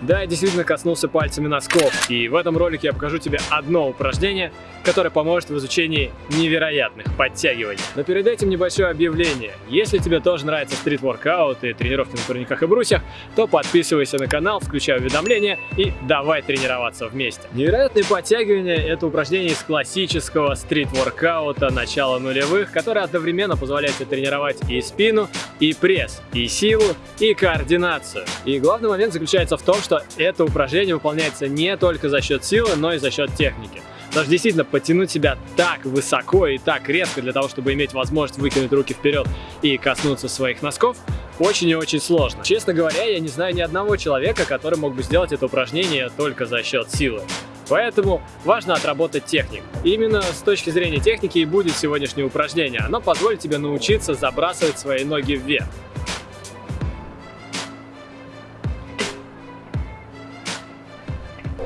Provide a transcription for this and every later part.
Да, я действительно коснулся пальцами носков, и в этом ролике я покажу тебе одно упражнение, которое поможет в изучении невероятных подтягиваний. Но перед этим небольшое объявление. Если тебе тоже нравится стрит-воркаут и тренировки на турниках и брусьях, то подписывайся на канал, включай уведомления и давай тренироваться вместе. Невероятные подтягивания – это упражнение из классического стрит-воркаута начала нулевых, которое одновременно позволяет тебе тренировать и спину, и пресс, и силу, и координацию. И главный момент заключается в том, что что это упражнение выполняется не только за счет силы, но и за счет техники. Потому что действительно потянуть себя так высоко и так резко для того, чтобы иметь возможность выкинуть руки вперед и коснуться своих носков, очень и очень сложно. Честно говоря, я не знаю ни одного человека, который мог бы сделать это упражнение только за счет силы. Поэтому важно отработать технику. Именно с точки зрения техники и будет сегодняшнее упражнение. Оно позволит тебе научиться забрасывать свои ноги вверх.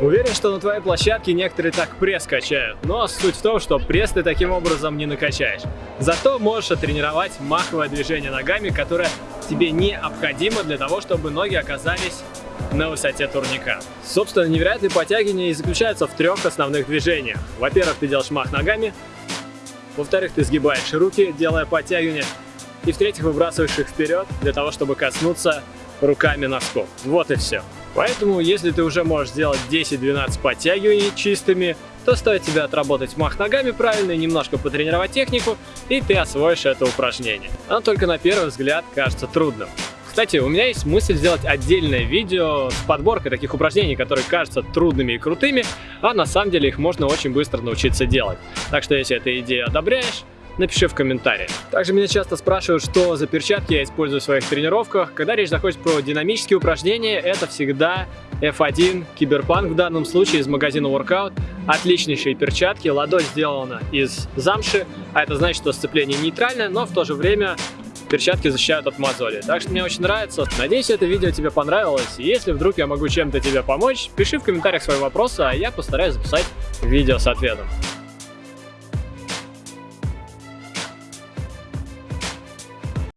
Уверен, что на твоей площадке некоторые так пресс качают, но суть в том, что пресс ты таким образом не накачаешь. Зато можешь оттренировать маховое движение ногами, которое тебе необходимо для того, чтобы ноги оказались на высоте турника. Собственно, невероятные подтягивания заключаются в трех основных движениях. Во-первых, ты делаешь мах ногами, во-вторых, ты сгибаешь руки, делая подтягивания, и в-третьих, выбрасываешь их вперед для того, чтобы коснуться руками носков. Вот и все. Поэтому, если ты уже можешь сделать 10-12 подтягиваний чистыми, то стоит тебе отработать мах ногами правильно и немножко потренировать технику, и ты освоишь это упражнение. Оно только на первый взгляд кажется трудным. Кстати, у меня есть мысль сделать отдельное видео с подборкой таких упражнений, которые кажутся трудными и крутыми, а на самом деле их можно очень быстро научиться делать. Так что если эту идею одобряешь, напиши в комментариях. Также меня часто спрашивают, что за перчатки я использую в своих тренировках. Когда речь заходит про динамические упражнения, это всегда F1 Киберпанк в данном случае из магазина Workout. Отличнейшие перчатки, ладонь сделана из замши, а это значит, что сцепление нейтральное, но в то же время перчатки защищают от мозоли. Так что мне очень нравится. Надеюсь, это видео тебе понравилось. Если вдруг я могу чем-то тебе помочь, пиши в комментариях свои вопросы, а я постараюсь записать видео с ответом.